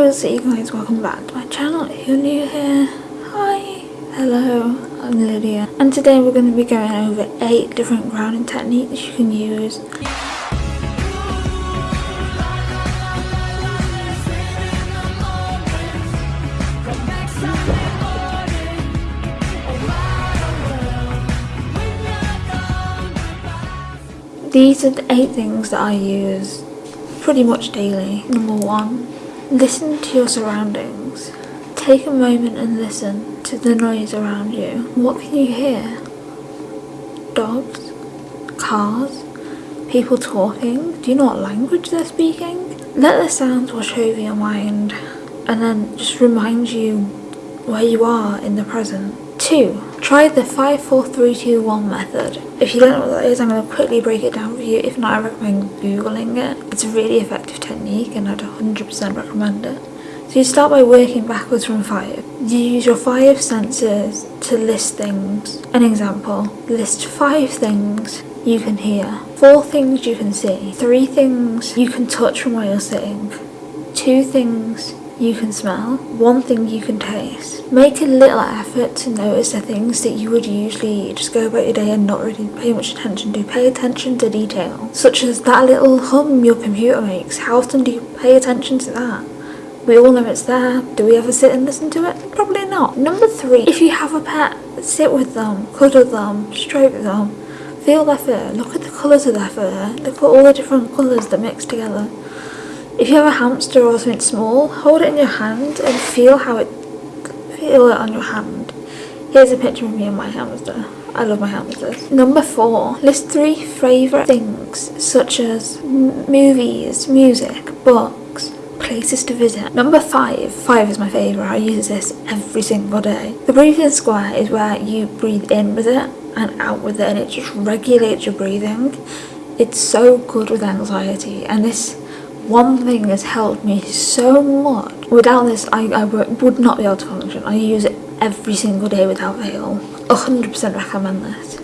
up you guys, welcome back to my channel. If you're new here, hi, hello, I'm Lydia. And today we're going to be going over 8 different grounding techniques you can use. These are the 8 things that I use pretty much daily. Number 1 Listen to your surroundings. Take a moment and listen to the noise around you. What can you hear? Dogs? Cars? People talking? Do you know what language they're speaking? Let the sounds wash over your mind and then just remind you where you are in the present. 2. Try the 5 4 3 2 1 method. If you don't know what that is, I'm going to quickly break it down for you. If not, I recommend googling it. It's a really effective technique and I'd 100% recommend it. So you start by working backwards from 5. You use your 5 senses to list things. An example, list 5 things you can hear, 4 things you can see, 3 things you can touch from where you're sitting, 2 things you can smell, one thing you can taste. Make a little effort to notice the things that you would usually just go about your day and not really pay much attention to. Pay attention to detail, such as that little hum your computer makes. How often do you pay attention to that? We all know it's there. Do we ever sit and listen to it? Probably not. Number three, if you have a pet, sit with them, cuddle them, stroke them, feel their fur, look at the colours of their fur, look at all the different colours that mix together. If you have a hamster or something small, hold it in your hand and feel how it feel it on your hand. Here's a picture of me and my hamster. I love my hamsters. Number four, list three favourite things such as movies, music, books, places to visit. Number five, five is my favourite, I use this every single day. The breathing square is where you breathe in with it and out with it and it just regulates your breathing. It's so good with anxiety and this one thing has helped me so much. Without this, I, I would not be able to function. I use it every single day without fail. 100% recommend this.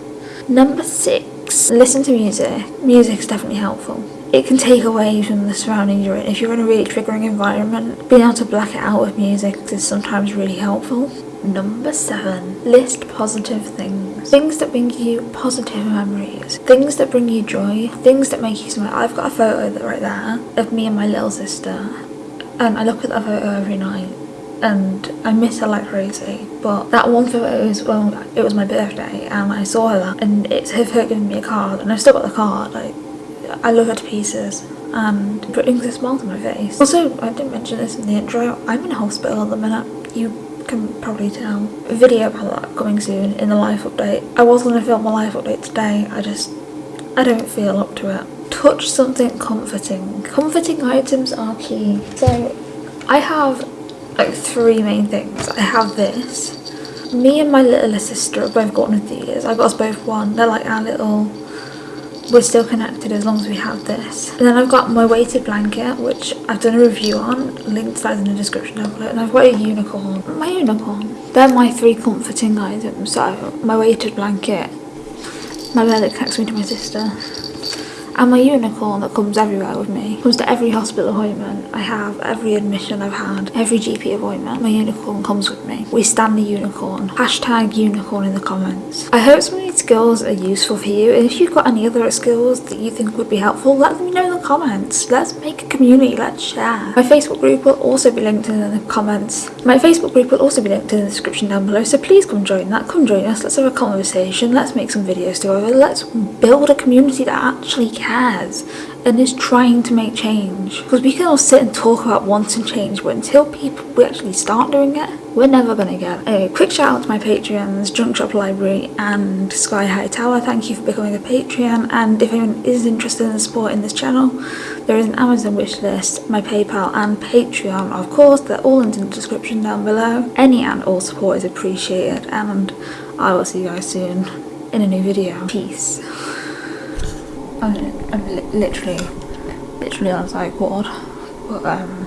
Number six, listen to music. Music is definitely helpful. It can take away from the surroundings you're in. If you're in a really triggering environment, being able to black it out with music is sometimes really helpful. Number seven, list positive things. Things that bring you positive memories. Things that bring you joy. Things that make you smile. I've got a photo right there of me and my little sister. And I look at that photo every night and I miss her like crazy. But that one photo is well, it was my birthday and I saw her and it's her giving me a card and I've still got the card. Like, I love her to pieces and it brings a smile to my face. Also, I didn't mention this in the intro, I'm in hospital at the minute. You can probably tell. Video about that coming soon in the life update. I was going to film a life update today, I just, I don't feel up to it. Touch something comforting. Comforting items are key. So I have like three main things. I have this. Me and my little sister have both got one of these. I got us both one. They're like our little we're still connected as long as we have this. And then I've got my weighted blanket, which I've done a review on, linked to that in the description down below. And I've got a unicorn. My unicorn. They're my three comforting items. So my weighted blanket, my bed that connects me to my sister, and my unicorn that comes everywhere with me. Comes to every hospital appointment I have, every admission I've had, every GP appointment. My unicorn comes with me. We stand the unicorn. Hashtag unicorn in the comments. I hope some skills are useful for you and if you've got any other skills that you think would be helpful, let me know in the comments. Let's make a community, let's share. My Facebook group will also be linked in the comments. My Facebook group will also be linked in the description down below, so please come join that. Come join us, let's have a conversation, let's make some videos together, let's build a community that actually cares and is trying to make change. Because we can all sit and talk about wanting change, but until people we actually start doing it, we're never gonna get it. Anyway, quick shout out to my Patreons, Junk Shop Library and Sky High Tower. Thank you for becoming a Patreon. And if anyone is interested in supporting this channel, there is an Amazon wishlist, my PayPal and Patreon, of course. They're all in the description down below. Any and all support is appreciated, and I will see you guys soon in a new video. Peace. I'm, I'm li literally, literally on a ward. But, um,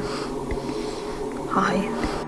hi.